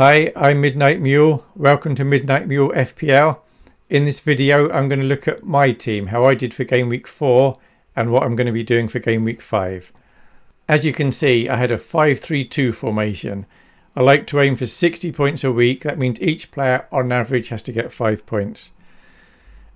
Hi, I'm Midnight Mule. Welcome to Midnight Mule FPL. In this video, I'm going to look at my team, how I did for game week 4 and what I'm going to be doing for game week 5. As you can see, I had a 5-3-2 formation. I like to aim for 60 points a week. That means each player on average has to get 5 points.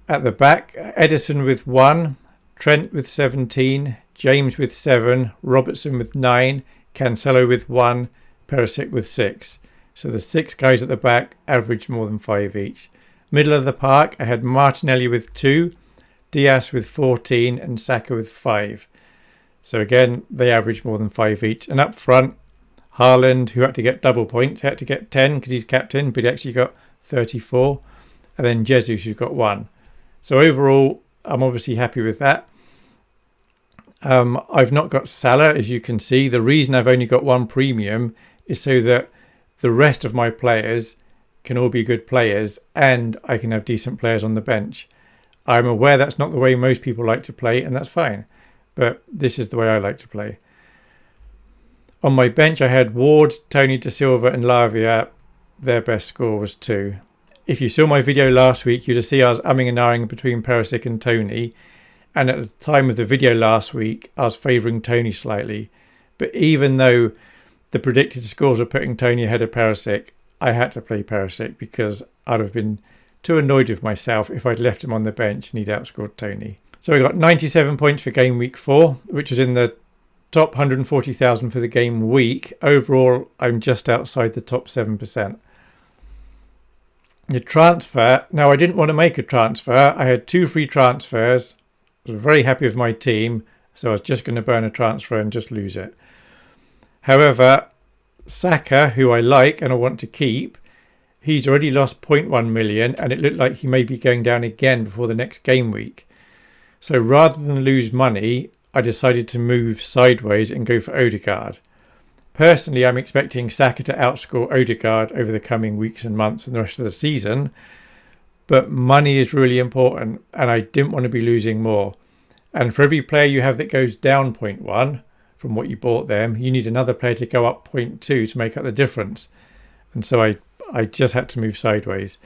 At the back, Ederson with 1, Trent with 17, James with 7, Robertson with 9, Cancelo with 1, Perisic with 6. So the six guys at the back averaged more than 5 each. Middle of the park, I had Martinelli with 2, Diaz with 14 and Saka with 5. So again, they averaged more than 5 each. And up front, Haaland, who had to get double points, had to get 10 because he's captain, but he actually got 34. And then Jesus, who got 1. So overall, I'm obviously happy with that. Um, I've not got Salah, as you can see. The reason I've only got one premium is so that the rest of my players can all be good players and I can have decent players on the bench. I'm aware that's not the way most people like to play and that's fine, but this is the way I like to play. On my bench I had Ward, Toney De Silva and Lavia. Their best score was 2. If you saw my video last week you'd have seen I was umming and ahhing between Perisic and Toney. and at the time of the video last week I was favouring Toney slightly. But even though the predicted scores were putting Toney ahead of Perisic, I had to play Perisic because I'd have been too annoyed with myself if I'd left him on the bench and he'd outscored Toney. So I got 97 points for game week four, which was in the top 140,000 for the game week. Overall, I'm just outside the top 7%. The transfer, now I didn't want to make a transfer. I had two free transfers. I was very happy with my team, so I was just going to burn a transfer and just lose it. However, Saka, who I like and I want to keep, he's already lost 0.1 million and it looked like he may be going down again before the next game week. So rather than lose money, I decided to move sideways and go for Odegaard. Personally, I'm expecting Saka to outscore Odegaard over the coming weeks and months and the rest of the season, but money is really important and I didn't want to be losing more. And for every player you have that goes down 0.1, from what you bought them. You need another player to go up 0.2 to make up the difference. And so I, I just had to move sideways.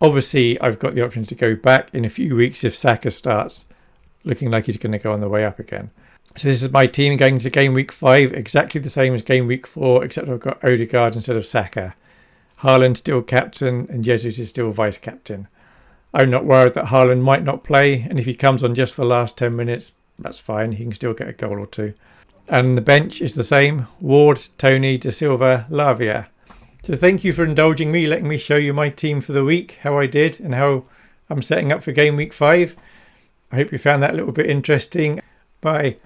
Obviously, I've got the option to go back in a few weeks if Saka starts looking like he's going to go on the way up again. So this is my team going to game week 5, exactly the same as game week 4, except I've got Odegaard instead of Saka. Haaland still captain and Jesus is still vice captain. I'm not worried that Haaland might not play, and if he comes on just for the last 10 minutes, that's fine. He can still get a goal or two. And the bench is the same. Ward, Toney, De Silva, Lavia. So thank you for indulging me, letting me show you my team for the week, how I did and how I'm setting up for game week five. I hope you found that a little bit interesting. Bye.